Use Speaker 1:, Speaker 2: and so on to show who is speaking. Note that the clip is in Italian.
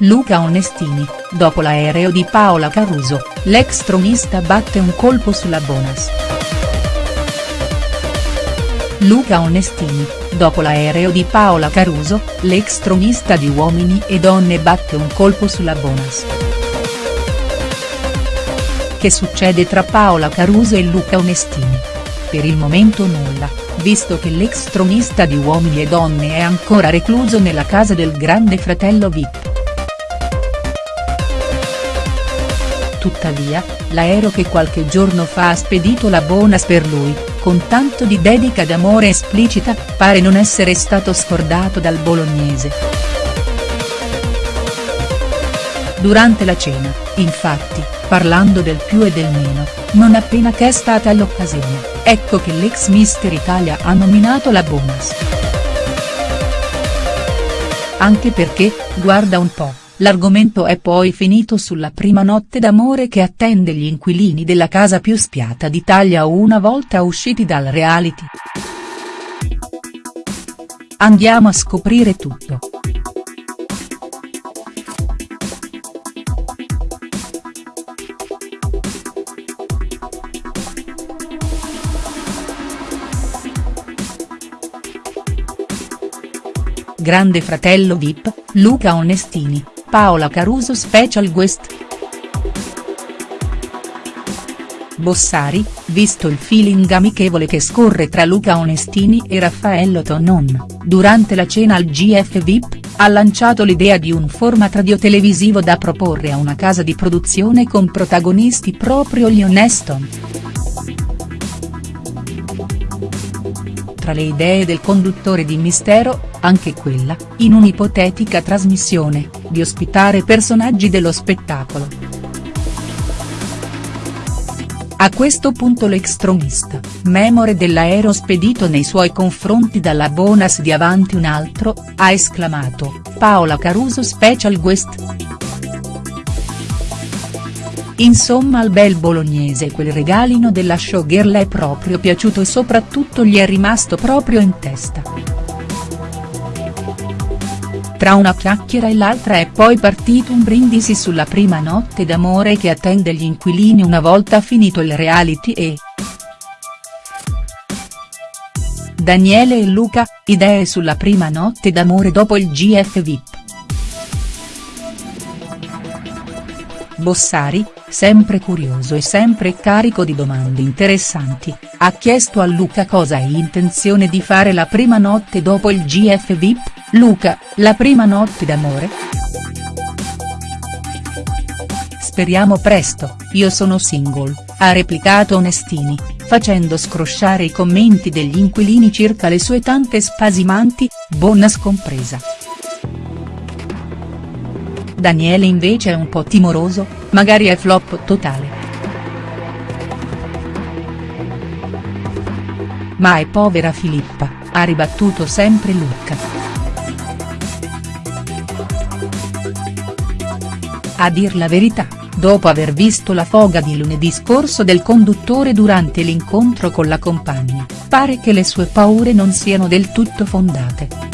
Speaker 1: Luca Onestini, dopo l'aereo di Paola Caruso, l'ex tronista batte un colpo sulla Bonas. Luca Onestini, dopo l'aereo di Paola Caruso, l'ex tronista di Uomini e Donne batte un colpo sulla Bonas. Che succede tra Paola Caruso e Luca Onestini? Per il momento nulla, visto che l'ex tronista di Uomini e Donne è ancora recluso nella casa del grande fratello Vip. Tuttavia, l'aereo che qualche giorno fa ha spedito la Bonas per lui, con tanto di dedica d'amore esplicita, pare non essere stato scordato dal bolognese. Durante la cena, infatti, parlando del più e del meno, non appena che è stata l'occasione, ecco che l'ex Mister Italia ha nominato la Bonas. Anche perché, guarda un po'. L'argomento è poi finito sulla prima notte d'amore che attende gli inquilini della casa più spiata d'Italia una volta usciti dal reality. Andiamo a scoprire tutto. Grande fratello Vip, Luca Onestini, Paola Caruso Special Guest. Bossari, visto il feeling amichevole che scorre tra Luca Onestini e Raffaello Tonon, durante la cena al GF VIP, ha lanciato l'idea di un format radiotelevisivo da proporre a una casa di produzione con protagonisti proprio gli Oneston. Tra le idee del conduttore di Mistero, anche quella, in un'ipotetica trasmissione, di ospitare personaggi dello spettacolo. A questo punto l'ex-tronista, memore dell'aereo spedito nei suoi confronti dalla Bonas di Avanti un altro, ha esclamato, Paola Caruso Special Guest. Insomma al bel bolognese quel regalino della showgirl è proprio piaciuto e soprattutto gli è rimasto proprio in testa. Tra una chiacchiera e l'altra è poi partito un brindisi sulla prima notte d'amore che attende gli inquilini una volta finito il reality e. Daniele e Luca, idee sulla prima notte d'amore dopo il GF VIP. Bossari, sempre curioso e sempre carico di domande interessanti, ha chiesto a Luca cosa hai intenzione di fare la prima notte dopo il GF VIP, Luca, la prima notte d'amore?. Speriamo presto, io sono single, ha replicato Onestini, facendo scrosciare i commenti degli inquilini circa le sue tante spasimanti, Bonnas compresa. Daniele invece è un po' timoroso, magari è flop totale. Ma è povera Filippa, ha ribattuto sempre Luca. A dir la verità, dopo aver visto la foga di lunedì scorso del conduttore durante l'incontro con la compagna, pare che le sue paure non siano del tutto fondate.